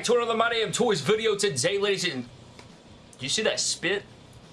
back to another My Damn Toys video today, ladies and... Do you see that spit?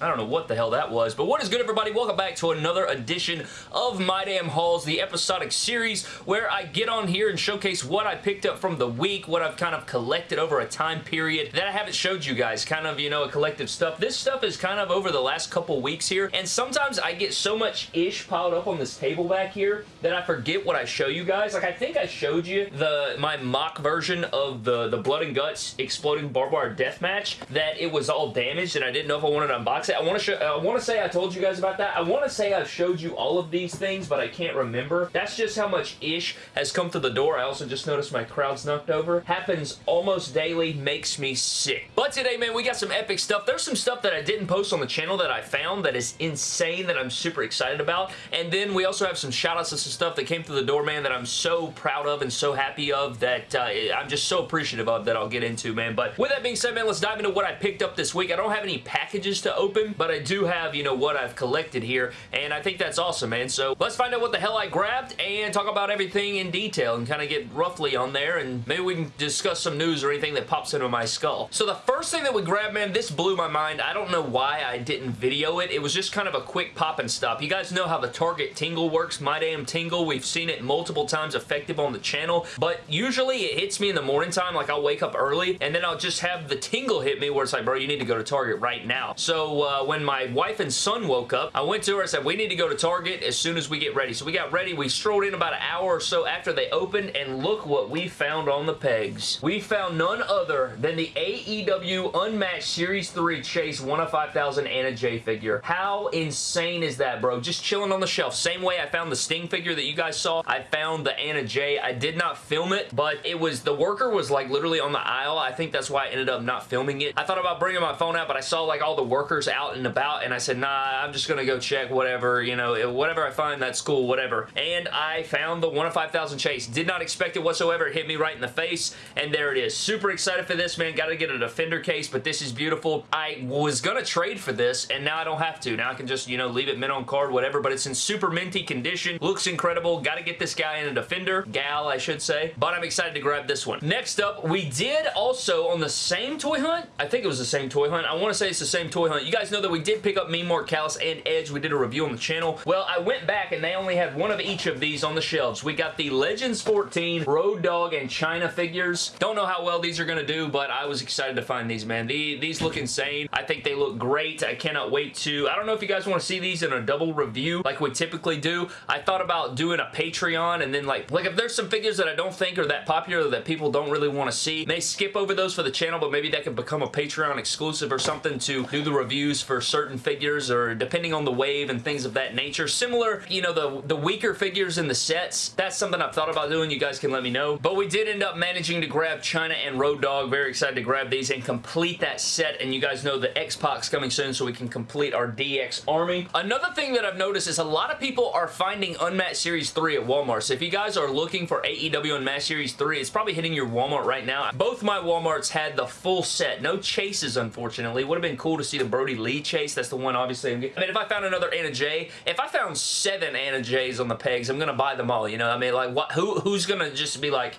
I don't know what the hell that was, but what is good everybody? Welcome back to another edition of My Damn Hauls, the episodic series where I get on here and showcase what I picked up from the week, what I've kind of collected over a time period that I haven't showed you guys, kind of, you know, a collective stuff. This stuff is kind of over the last couple weeks here, and sometimes I get so much ish piled up on this table back here that I forget what I show you guys. Like, I think I showed you the my mock version of the, the Blood and Guts Exploding Barbed Wire Death Match, that it was all damaged, and I didn't know if I wanted to unbox it. I want to show, I want to say I told you guys about that. I want to say I've showed you all of these things, but I can't remember. That's just how much ish has come to the door. I also just noticed my crowd's knocked over. Happens almost daily, makes me sick. But today, man, we got some epic stuff. There's some stuff that I didn't post on the channel that I found that is insane that I'm super excited about. And then we also have some shout outs to some stuff that came through the door, man, that I'm so proud of and so happy of that uh, I'm just so appreciative of that I'll get into, man. But with that being said, man, let's dive into what I picked up this week. I don't have any packages to open, but I do have, you know, what I've collected here, and I think that's awesome, man. So let's find out what the hell I grabbed and talk about everything in detail and kind of get roughly on there, and maybe we can discuss some news or anything that pops into my skull. So the first thing that we grabbed, man, this blew my mind. I don't know why I didn't video it. It was just kind of a quick pop and stop. You guys know how the Target Tingle works. My damn Tingle. We've seen it multiple times effective on the channel, but usually it hits me in the morning time. Like I'll wake up early, and then I'll just have the tingle hit me where it's like, bro, you need to go to Target right now. So uh, when my wife and son woke up, I went to her and said, we need to go to Target as soon as we get ready. So we got ready. We strolled in about an hour or so after they opened, and look what we found on the pegs. We found none other than the AEW Unmatched Series 3 Chase 1 of 5,000 Anna Jay figure. How insane is that, bro? Just chilling on the shelf. Same way I found the Sting figure that you guys saw. I found the Anna Jay. I did not film it, but it was, the worker was like literally on the aisle. I think that's why I ended up not filming it. I thought about bringing my phone out, but I saw like all the workers out and about, and I said, nah, I'm just gonna go check whatever, you know, eh, whatever I find, that's cool, whatever. And I found the 1 of 5,000 Chase. Did not expect it whatsoever. It hit me right in the face, and there it is. Super excited for this, man. Got to get a Defender case, but this is beautiful. I was gonna trade for this, and now I don't have to. Now I can just, you know, leave it mint on card, whatever, but it's in super minty condition. Looks incredible. Got to get this guy in a Defender. Gal, I should say. But I'm excited to grab this one. Next up, we did also on the same toy hunt. I think it was the same toy hunt. I want to say it's the same toy hunt. You guys know that we did pick up Mean Mark Callous and Edge. We did a review on the channel. Well, I went back and they only had one of each of these on the shelves. We got the Legends 14 Road Dog and Chyna figures. Don't know how well these are going to do, but I was excited to find these, man. The, these look insane. I think they look great. I cannot wait to... I don't know if you guys want to see these in a double review like we typically do. I thought about doing a Patreon and then like, like if there's some figures that I don't think are that popular that people don't really want to see, may skip over those for the channel, but maybe that could become a Patreon exclusive or something to do the reviews for certain figures or depending on the wave and things of that nature. Similar, you know, the, the weaker figures in the sets, that's something I've thought about doing. You guys can let me know. But we did end up managing to grab Chyna and Road Dog. Very excited to grab these and complete that set. And you guys know the X-Pac's coming soon so we can complete our DX army. Another thing that I've noticed is a lot of people are finding Unmatched Series 3 at Walmart. So if you guys are looking for AEW Unmatched Series 3, it's probably hitting your Walmart right now. Both my Walmarts had the full set. No chases, unfortunately. Would have been cool to see the Brodie Lee chase. That's the one, obviously. I mean, if I found another Anna Jay, if I found seven Anna Jays on the pegs, I'm going to buy them all, you know? I mean, like, what? who who's going to just be like,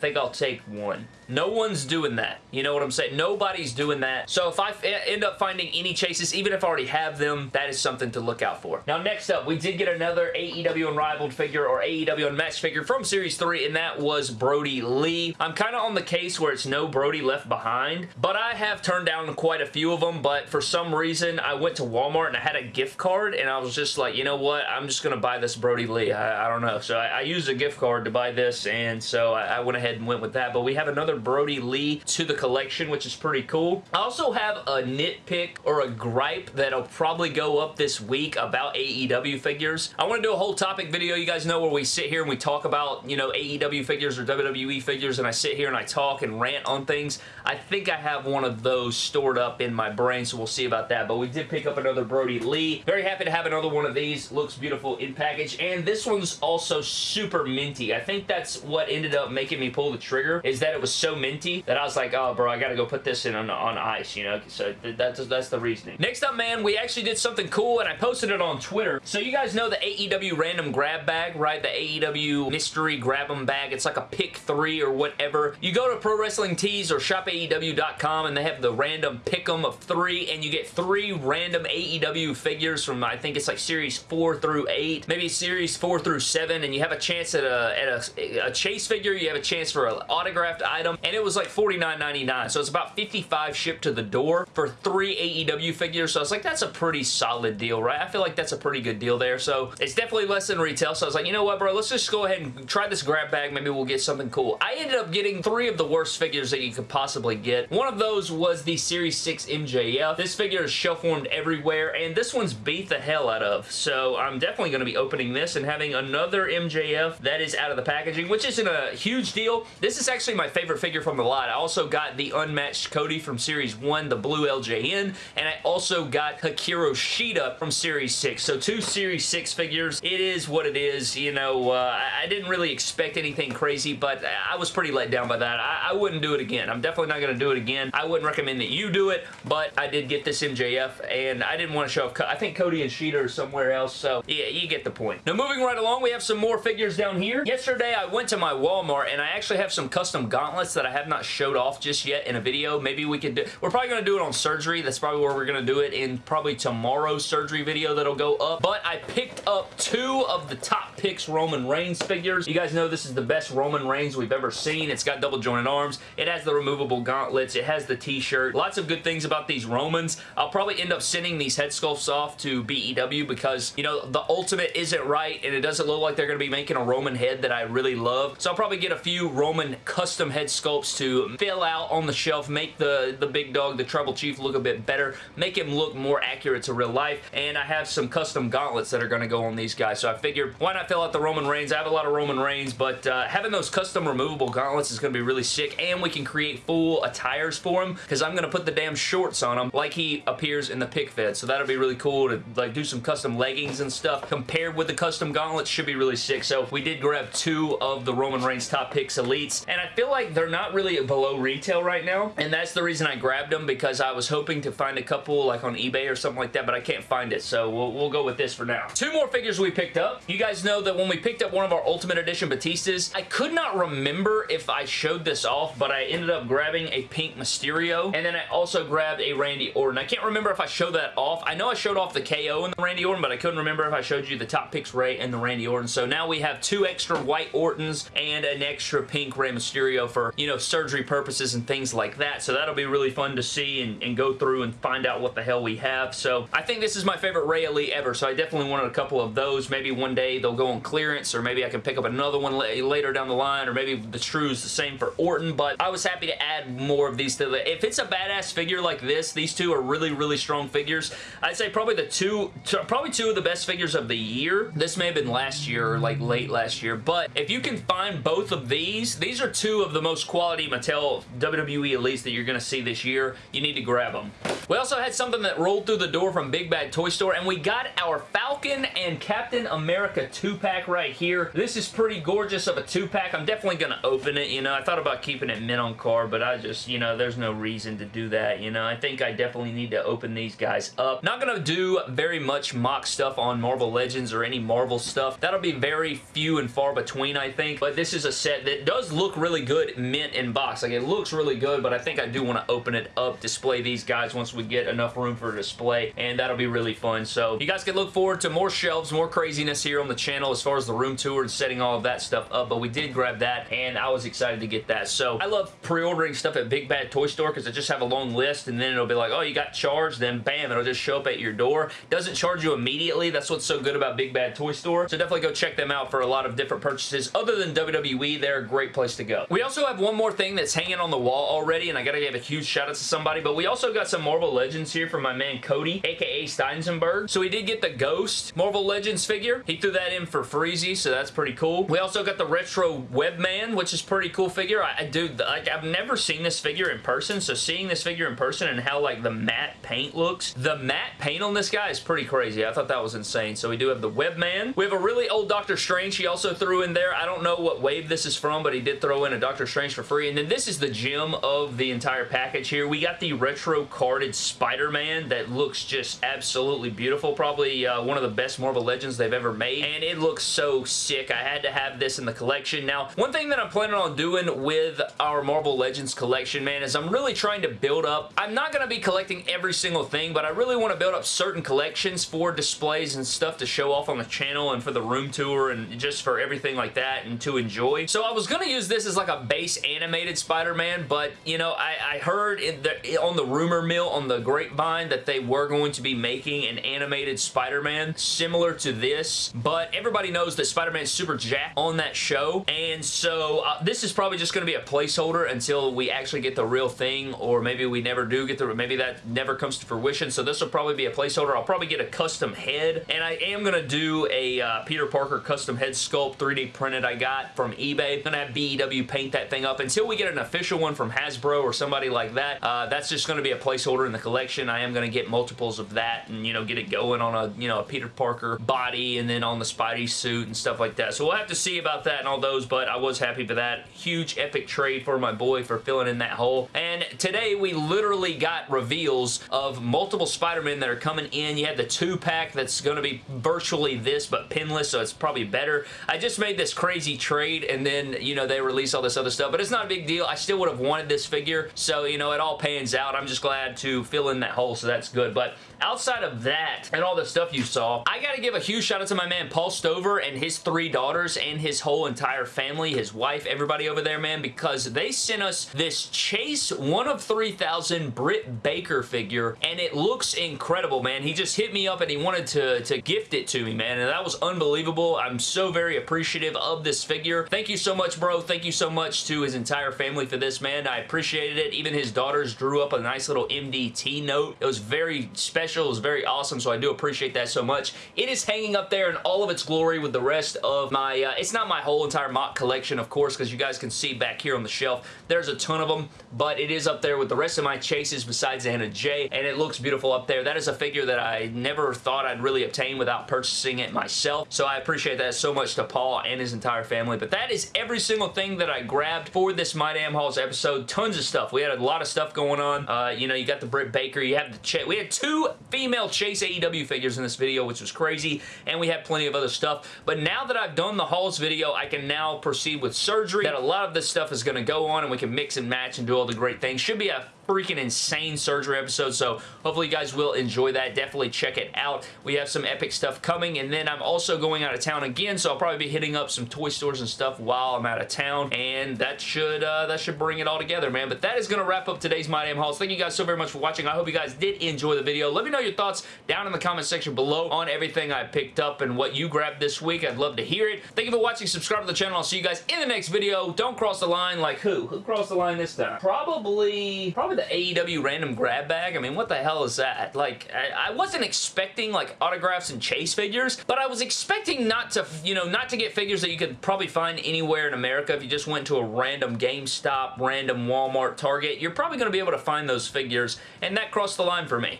think I'll take one. No one's doing that. You know what I'm saying? Nobody's doing that. So if I end up finding any chases, even if I already have them, that is something to look out for. Now, next up, we did get another AEW Unrivaled figure or AEW Unmatched figure from Series 3, and that was Brodie Lee. I'm kind of on the case where it's no Brodie left behind, but I have turned down quite a few of them, but for some reason, I went to Walmart and I had a gift card, and I was just like, you know what? I'm just going to buy this Brodie Lee. I, I don't know. So I, I, used a gift card to buy this, and so I, I went ahead and went with that, but we have another Brodie Lee to the collection, which is pretty cool. I also have a nitpick or a gripe that'll probably go up this week about AEW figures. I want to do a whole topic video, you guys know, where we sit here and we talk about, you know, AEW figures or WWE figures, and I sit here and I talk and rant on things. I think I have one of those stored up in my brain, so we'll see about that, but we did pick up another Brodie Lee. Very happy to have another one of these. Looks beautiful in package, and this one's also super minty. I think that's what ended up making me pull the trigger, is that it was so minty that I was like, oh, bro, I gotta go put this in on, on ice, you know? So that's, that's the reasoning. Next up, man, we actually did something cool, and I posted it on Twitter. So you guys know the AEW random grab bag, right? The AEW mystery grab 'em bag. It's like a pick three or whatever. You go to Pro Wrestling Tees or shopaew.com, and they have the random pick 'em of three, and you get three random AEW figures from, I think it's like Series 4 through 8, maybe Series 4 through 7, and you have a chance at a, at a, a chase figure, you have a chance for an autographed item, and it was like $49.99, so it's about 55 shipped to the door for three AEW figures, so I was like, that's a pretty solid deal, right? I feel like that's a pretty good deal there, so it's definitely less than retail, so I was like, you know what, bro, let's just go ahead and try this grab bag, maybe we'll get something cool. I ended up getting three of the worst figures that you could possibly get. One of those was the Series 6 MJF. This figure is shelf warmed everywhere, and this one's beat the hell out of, so I'm definitely going to be opening this and having another MJF that is out of the packaging, which isn't a huge deal. This is actually my favorite figure from the lot. I also got the unmatched Cody from Series 1, the blue LJN, and I also got Hikaru Shida from Series 6. So two Series 6 figures. It is what it is. You know, uh, I didn't really expect anything crazy, but I was pretty let down by that. I, I wouldn't do it again. I'm definitely not going to do it again. I wouldn't recommend that you do it, but I did get this MJF, and I didn't want to show off. I think Cody and Shida are somewhere else, so yeah, you get the point. Now, moving right along, we have some more figures down here. Yesterday, I went to my Walmart, and I actually have some custom gauntlets that I have not showed off just yet in a video. Maybe we could do... We're probably going to do it on surgery. That's probably where we're going to do it in probably tomorrow's surgery video that'll go up. But I picked up two of the top picks Roman Reigns figures. You guys know this is the best Roman Reigns we've ever seen. It's got double jointed arms. It has the removable gauntlets. It has the t-shirt. Lots of good things about these Romans. I'll probably end up sending these head sculpts off to BEW because, you know, the Ultimate isn't right and it doesn't look like they're going to be making a Roman head that I really love. So I'll probably get a few Roman custom head sculpts to fill out on the shelf, make the, the big dog, the Tribal Chief, look a bit better, make him look more accurate to real life, and I have some custom gauntlets that are going to go on these guys. So I figured, why not fill out the Roman Reigns? I have a lot of Roman Reigns, but uh, having those custom removable gauntlets is going to be really sick, and we can create full attires for him, because I'm going to put the damn shorts on him like he appears in the pick fed. So that'll be really cool to like do some custom leggings and stuff compared with the custom gauntlets should be really sick. So we did grab two of the Roman Reigns Top Picks Elites, and I feel like they're not really below retail right now, and that's the reason I grabbed them, because I was hoping to find a couple like on eBay or something like that, but I can't find it, so we'll, we'll go with this for now. Two more figures we picked up. You guys know that when we picked up one of our Ultimate Edition Batistas, I could not remember if I showed this off, but I ended up grabbing a pink Mysterio, and then I also grabbed a Randy Orton. I can't remember if I showed that off. I know I showed off the KO and the Randy Orton, but I couldn't remember if I showed you the Top Picks Rey and the Randy Orton. So now we have two extra white Ortons and an extra pink Rey Mysterio for, you know, surgery purposes and things like that. So that'll be really fun to see and, and go through and find out what the hell we have. So I think this is my favorite Rey Elite ever, so I definitely wanted a couple of those. Maybe one day they'll go on clearance, or maybe I can pick up another one later down the line, or maybe the true is the same for Orton, but I was happy to add more of these to the... If it's a badass figure like this, these two are really, really strong figures. I'd say probably the two... Probably two of the best figures of the year. This may have been last year or like late last year, but if you can find both of these, these are two of the most quality Mattel WWE Elites that you're going to see this year. You need to grab them. We also had something that rolled through the door from Big Bad Toy Store, and we got our Falcon and Captain America 2-pack right here. This is pretty gorgeous of a 2-pack. I'm definitely going to open it, you know. I thought about keeping it mint on card, but I just, you know, there's no reason to do that, you know. I think I definitely need to open these guys up. Not going to do very much mock stuff on Marvel Legends or any Marvel stuff. That'll be very few and far between, I think, but this is a set that does look really good mint in box. Like, it looks really good, but I think I do want to open it up, display these guys once we get enough room for display, and that'll be really fun. So, you guys can look forward to more shelves, more craziness here on the channel as far as the room tour and setting all of that stuff up, but we did grab that, and I was excited to get that. So, I love pre-ordering stuff at Big Bad Toy Store because I just have a long list, and then it'll be like, oh, you got charged, then bam, it'll just show up at your door. Doesn't charge you immediately. That's what's so good about Big Bad Toy Store. So, definitely go check them out for a lot of different purchases. Other than WWE, they're a great place to go. We also have one more thing that's hanging on the wall already, and I gotta give a huge shout out to somebody, but we also got some Marvel Legends here from my man Cody, aka Steinsenberg. So he did get the Ghost Marvel Legends figure. He threw that in for Freezy, so that's pretty cool. We also got the Retro Webman, which is pretty cool figure. I, I do, like, I've never seen this figure in person, so seeing this figure in person and how, like, the matte paint looks, the matte paint on this guy is pretty crazy. I thought that was insane. So we do have the Webman. We have a really old Doctor Strange he also threw in there. I don't know what wave this is from, but he did throw in a Doctor Strange for free. And then this is the gem of the entire package here. We got the retro carded Spider-Man that looks just absolutely beautiful. Probably uh, one of the best Marvel Legends they've ever made. And it looks so sick. I had to have this in the collection. Now, one thing that I'm planning on doing with our Marvel Legends collection, man, is I'm really trying to build up. I'm not going to be collecting every single thing, but I really want to build up certain collections for displays and stuff to show off on the channel and for the room tour and just for everything like that and to enjoy. So I was going to use this as like a base animated Spider-Man, but, you know, I, I heard the, on the rumor mill on the grapevine that they were going to be making an animated Spider-Man similar to this, but everybody knows that Spider-Man's super jacked on that show, and so uh, this is probably just going to be a placeholder until we actually get the real thing, or maybe we never do get the, maybe that never comes to fruition, so this will probably be a placeholder. I'll probably get a custom head, and I am going to do a uh, Peter Parker custom head sculpt 3D printed I got from eBay. I'm going to have BEW paint that thing up until we get an official one from Hasbro or somebody like that. Uh, that's just going to be a placeholder in the collection. I am going to get multiples of that and, you know, get it going on a, you know, a Peter Parker body and then on the Spidey suit and stuff like that. So we'll have to see about that and all those, but I was happy for that. Huge epic trade for my boy for filling in that hole. And today we literally got reveals of multiple Spider-Men that are coming in. You had the two-pack that's going to be virtually this, but pinless, so it's probably better. I just made this crazy trade, and then, you know, they release all this other stuff, but it's not a big deal. I still would have wanted this figure, so, you know, it all pans out. I'm just glad to fill in that hole, so that's good. But outside of that and all the stuff you saw, I got to give a huge shout out to my man Paul Stover and his three daughters and his whole entire family, his wife, everybody over there, man, because they sent us this Chase 1 of 3000 Britt Baker figure, and it looks incredible, man. He just hit me up and he wanted to, to gift it to me, man, and that was unbelievable. I'm so very appreciative of this figure. Thank you so much, bro. Thank you so much to his entire family for this, man. I appreciated it. Even his daughters drew up a nice little MDT note. It was very special. It was very awesome, so I do appreciate that so much. It is hanging up there in all of its glory with the rest of my, uh, it's not my whole entire mock collection, of course, because you guys can see back here on the shelf, there's a ton of them, but it is up there with the rest of my chases besides Anna Jay, and it looks beautiful up there. That is a figure that I never thought I'd really obtain without purchasing it myself, so I appreciate that so much to Paul and his entire family, but that is every single thing that I grabbed for this My Damn Hauls episode. Tons of stuff. We had a lot of stuff going on. Uh, you know, you got the Britt Baker, you have the Ch we had two female Chase AEW figures in this video, which was crazy, and we had plenty of other stuff, but now that I've done the hauls video, I can now proceed with surgery, that a lot of this stuff is going to go on, and we can mix and match and do all the great things. Should be a freaking insane surgery episode, so hopefully you guys will enjoy that. Definitely check it out. We have some epic stuff coming, and then I'm also going out of town again, so I'll probably be hitting up some toy stores and stuff while I'm out of town, and that should uh, that should bring it all together, man. But that is going to wrap up today's My Damn Hauls. Thank you guys so very much for watching. I hope you guys did enjoy the video. Let me know your thoughts down in the comment section below on everything I picked up and what you grabbed this week. I'd love to hear it. Thank you for watching. Subscribe to the channel. I'll see you guys in the next video. Don't cross the line like who? Who crossed the line this time? Probably, probably the AEW random grab bag. I mean, what the hell is that? Like, I, I wasn't expecting like autographs and chase figures, but I was expecting not to, you know, not to get figures that you could probably find anywhere in America if you just went to a random GameStop, random Walmart, Target. You're probably going to be able to find those figures, and that crossed the line for me.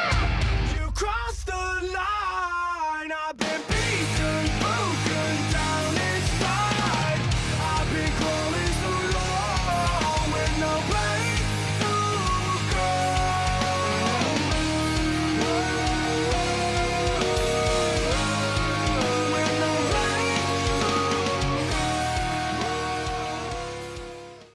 You crossed the line.